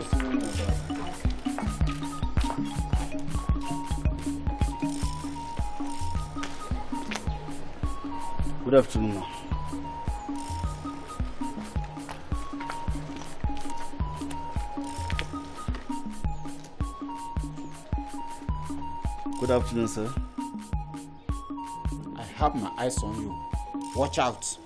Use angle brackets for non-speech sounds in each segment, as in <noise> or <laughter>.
Good afternoon. Good afternoon, sir. I have my eyes on you. Watch out.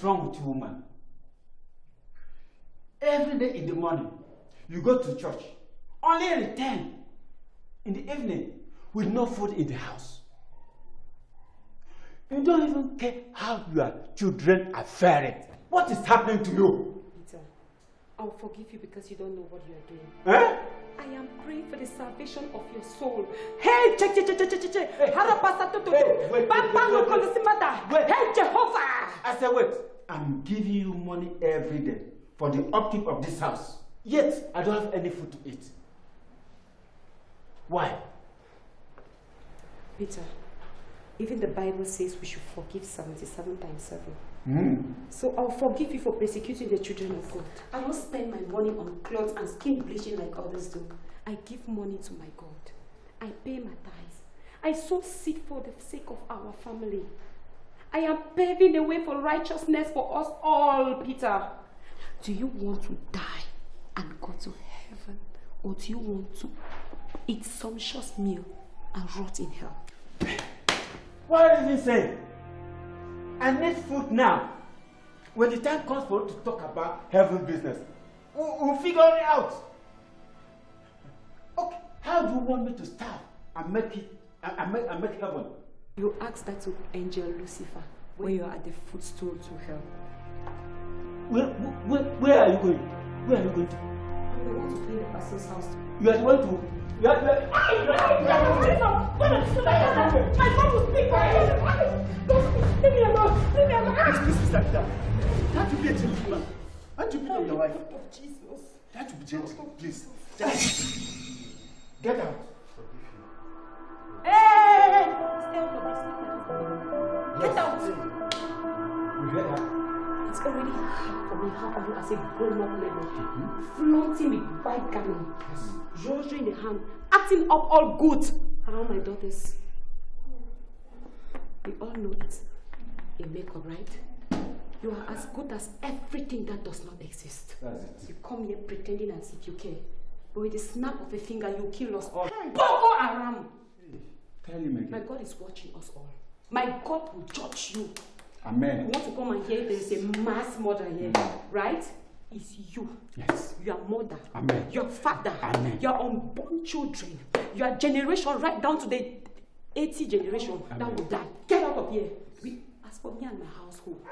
Is wrong with you, woman? Every day in the morning, you go to church, only return in the evening with no food in the house. You don't even care how your children are faring. What is happening to you? I'll forgive you because you don't know what you are doing. Eh? I am praying for the salvation of your soul. Hey, che che che che che che. Harapasa to to to. Papa no kolosimata. Hey, Jehovah. I said, wait, I'm giving you money every day for the upkeep of this house. Yet, I don't have any food to eat. Why? Peter, even the Bible says we should forgive 77 times 7. Mm. So I'll forgive you for persecuting the children of God. I don't spend my money on clothes and skin bleaching like others do. I give money to my God. I pay my tithes. I sow seed for the sake of our family. I am paving the way for righteousness for us all, Peter. Do you want to die and go to heaven? Or do you want to eat sumptuous meal and rot in hell? What did he say? I need food now. When the time comes for us to talk about heaven business, we'll, we'll figure it out. Okay, how do you want me to starve and make it and, and make, and make heaven? You ask that to angel Lucifer when you are at the footstool to hell. Where, where, where are you going? Where are you going to? I'm the one to clean the pastor's house. You are the one to. You are, you are, My mom will speak for you. Leave me alone. Please, please, stop that. Can't you be a gentleman? Can't you be your wife? of Jesus. Can't you be gentle, please? Get out. Hey! Stay out of this. Get out. You heard her? It's already hard for me how you as a grown-up lady, flaunting with white garment, rosary in the hand, acting up all good around my daughters. We all know it. A makeup, right? You are as good as everything that does not exist. That's it. You come here pretending as if you care. But with the snap of a finger, you kill us oh. all. Boko Haram! Tell him again. My God is watching us all. My God will judge you. Amen. You want to come and hear there is a mass murder here, mm. right? It's you. Yes. Your mother. Amen. Your father. Amen. Your unborn children. Your generation right down to the 80 generation that will die. Get out of here. As for me and my household,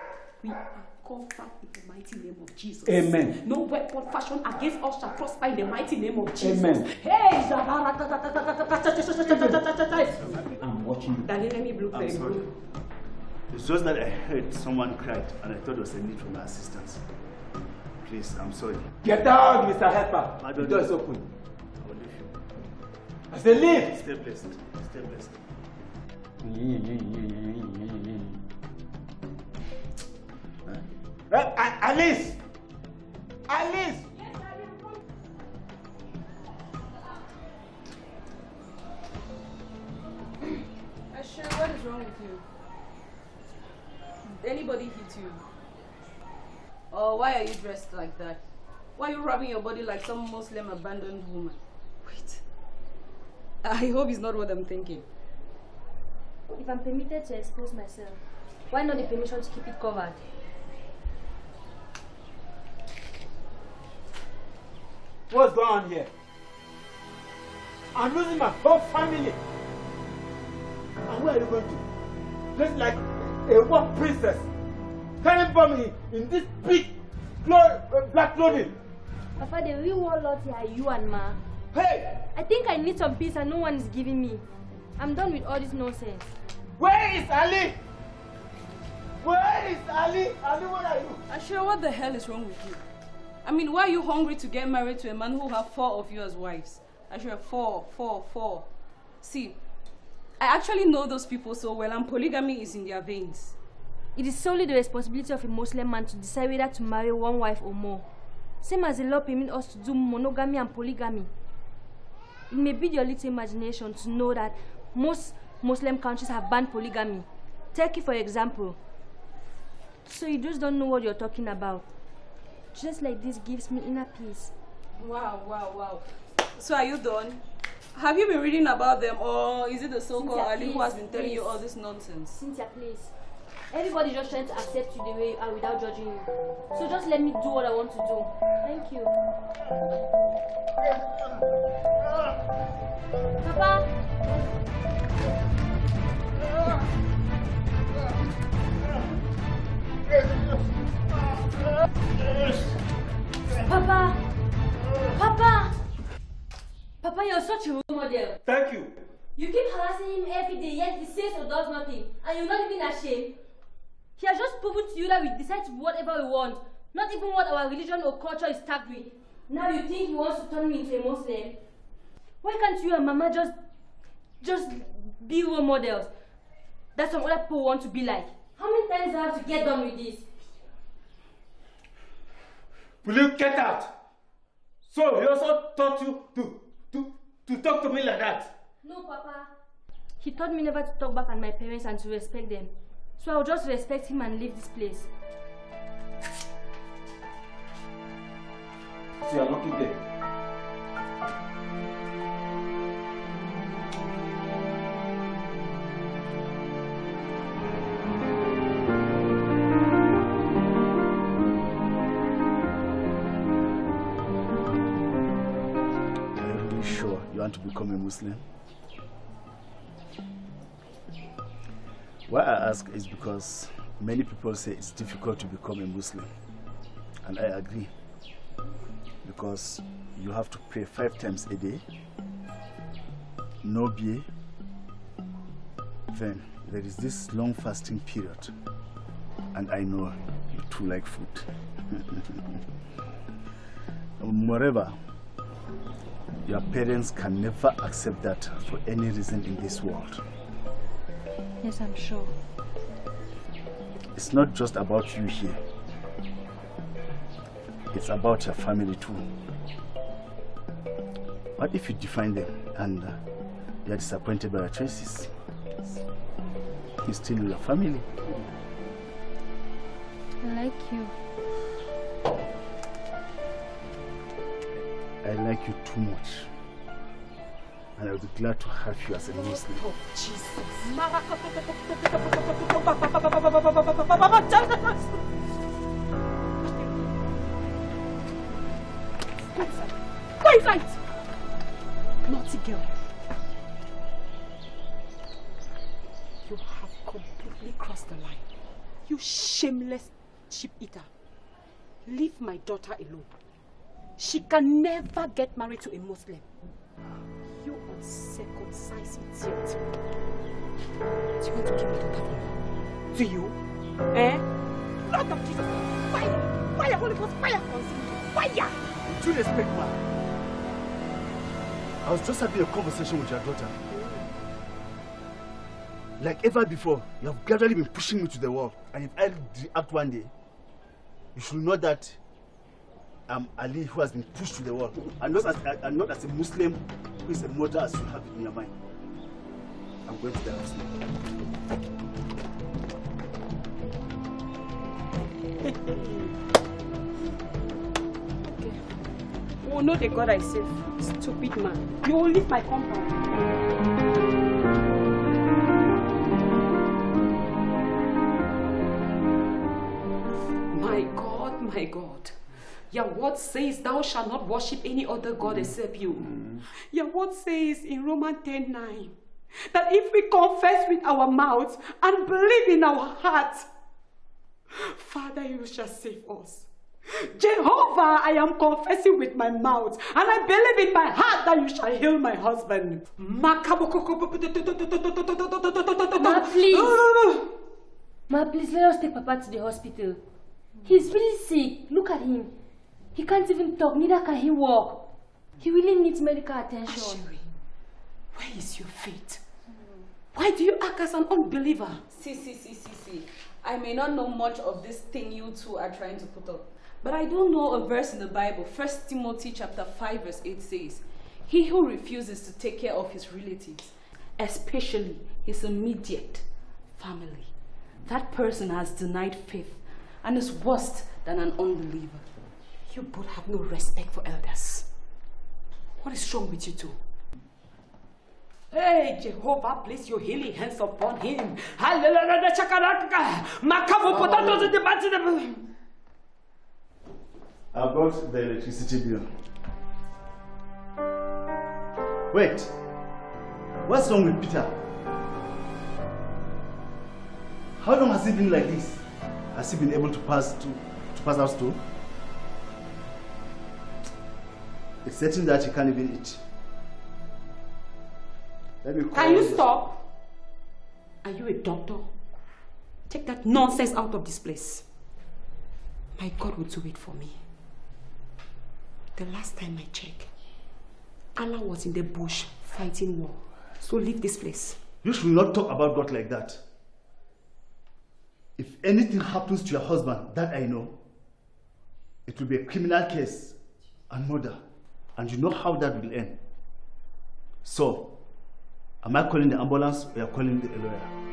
we are covered in the mighty name of Jesus. Amen. No weapon fashioned against us shall prosper in the mighty name of Jesus. Amen. Hey, I'm watching you. Daddy, let me blow sorry. good. It's just that I heard someone cried and I thought there was a need for my assistance. Please, I'm sorry. Get out, Mr. Helper. The door is open. I will leave you. I say leave. Stay blessed. Stay blessed. Uh, A- Alice! Alice! Asher, what is wrong with you? Did anybody hit you? Or why are you dressed like that? Why are you rubbing your body like some Muslim abandoned woman? Wait. I hope it's not what I'm thinking. If I'm permitted to expose myself, why not the permission to keep it covered? What's going on here? I'm losing my whole family. And where are you going to? Just like a war princess. Carrying bomb in, in this big clo- uh, black clothing. Papa, the real warlords here are you and Ma. Hey! I think I need some peace and no one is giving me. I'm done with all this nonsense. Where is Ali? Where is Ali? Ali, where are you? Asher, what the hell is wrong with you? I mean, why are you hungry to get married to a man who have four of you as wives? Asher, four, four, four. See, I actually know those people so well and polygamy is in their veins. It is solely the responsibility of a Muslim man to decide whether to marry one wife or more. Same as the law permits us to do monogamy and polygamy. It may be your little imagination to know that most Muslim countries have banned polygamy. Turkey, for example. So you just don't know what you're talking about. Just like this gives me inner peace. Wow, wow, wow. So are you done? Have you been reading about them or is it the so-called Cynthia, Ali who has been telling you all this nonsense? Cynthia, please. Everybody just trying to accept you the way you are without judging you. So just let me do what I want to do. Thank you. Papa! Papa! Papa! Papa, you're such a role model. Thank you. You keep harassing him every day, yet he says or does nothing, and you're not even ashamed. He has just proven to you that we decide whatever we want, not even what our religion or culture is tagged with. Now you think he wants to turn me into a Muslim? Why can't you and Mama just, just be role models that some other people want to be like? How many times do I have to get done with this? Will you get out? So he also taught you to to to talk to me like that. No, Papa. He taught me never to talk back at my parents and to respect them. So I'll just respect him and leave this place. So you're lucky there. You want to become a Muslim? Why I ask is because many people say it's difficult to become a Muslim. And I agree. Because you have to pray five times a day, no beer, then there is this long fasting period. And I know you too like food. <laughs> Moreover, your parents can never accept that for any reason in this world. Yes, I'm sure. It's not just about you here. It's about your family too. What if you define them and uh, they are disappointed by your choices? He's still your family. I like you. I like you too much. And I would be glad to have you as a Muslim. Oh, Jesus. Go inside! Naughty girl. You have completely crossed the line. You shameless sheep eater. Leave my daughter alone. She can never get married to a Muslim. You uncircumcised idiot. Do you want to kill my daughter for me? Do you? Eh? Lord of Jesus! Fire! Fire! Holy Ghost! Fire! You! Fire! With due respect, ma. I was just having a conversation with your daughter. Like ever before, you have gradually been pushing me to the wall. And if I react one day, you should know that Um, I'm Ali who has been pushed to the wall. And not as, and not as a Muslim who is a murderer as you have in your mind. I'm going to the house. Okay. Will know the God I serve. Stupid man. You will leave my compound. My God, my God. Your word says thou shalt not worship any other God except you. Your word says in Romans 10 9 that if we confess with our mouths and believe in our hearts, Father, you shall save us. Jehovah, I am confessing with my mouth, and I believe in my heart that you shall heal my husband. Ma, please. Ma, please let us take Papa to the hospital. He's really sick. Look at him. He can't even talk, neither can he walk. He really needs medical attention. Asheri, where is your faith? Why do you act as an unbeliever? See, see, see, see, see. I may not know much of this thing you two are trying to put up, but I do know a verse in the Bible. First Timothy chapter 5 verse 8 says, He who refuses to take care of his relatives, especially his immediate family, that person has denied faith and is worse than an unbeliever. You both have no respect for elders. What is wrong with you two? Hey, Jehovah, place your healing hands upon him. Hallelujah, potatoes in the battle. I brought the electricity bill. Wait. What's wrong with Peter? How long has he been like this? Has he been able to pass to, to pass out stool? It's certain that you can't even eat. Let me call Can you stop? Are you a doctor? Take that nonsense out of this place. My God will do it for me. The last time I checked, Allah was in the bush fighting war. So leave this place. You should not talk about God like that. If anything happens to your husband, that I know, it will be a criminal case and murder. And you know how that will end. So, am I calling the ambulance or are calling the lawyer?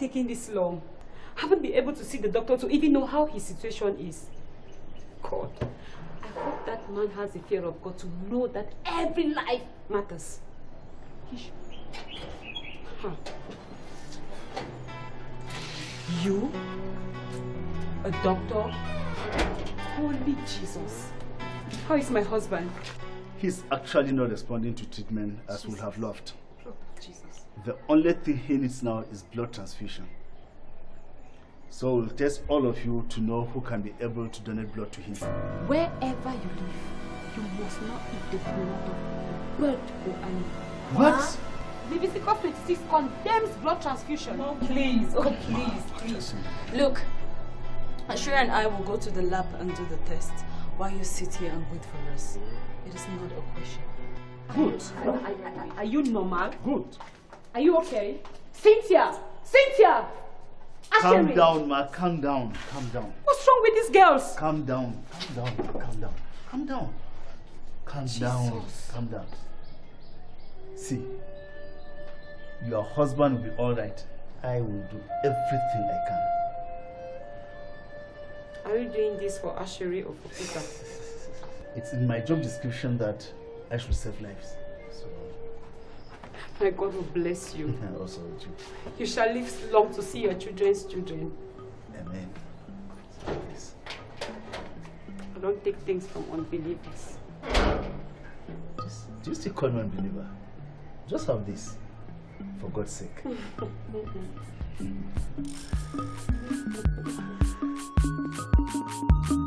Taking this long? Haven't been able to see the doctor to even know how his situation is. God, I hope that man has the fear of God to know that every life matters. Huh. You? A doctor? Holy Jesus. How is my husband? He's actually not responding to treatment as we would have loved. Jesus. The only thing he needs now is blood transfusion. So we'll test all of you to know who can be able to donate blood to him. Wherever you live, you must not eat the blood of a bird or animal. What? Leviticus 26 condemns blood transfusion. Oh, please, oh, please, please. Look, Ashura and I will go to the lab and do the test while you sit here and wait for us. It is not a question. Good. Are, are- are you normal? Good. Are you okay? Cynthia! Cynthia! Calm Asheri! down, ma. Calm down. Calm down. What's wrong with these girls? Calm down. Calm down. Calm down. Calm down. Calm down. Calm down. See, your husband will be all right. I will do everything I can. Are you doing this for Asheri or for Peter? <laughs> It's in my job description that I should save lives. My God will bless you. <laughs> also with you. You shall live long to see your children's children. Amen. Yes. I don't take things from unbelievers. Just, do you still call me unbeliever? Just have this, for God's sake. <laughs> <laughs>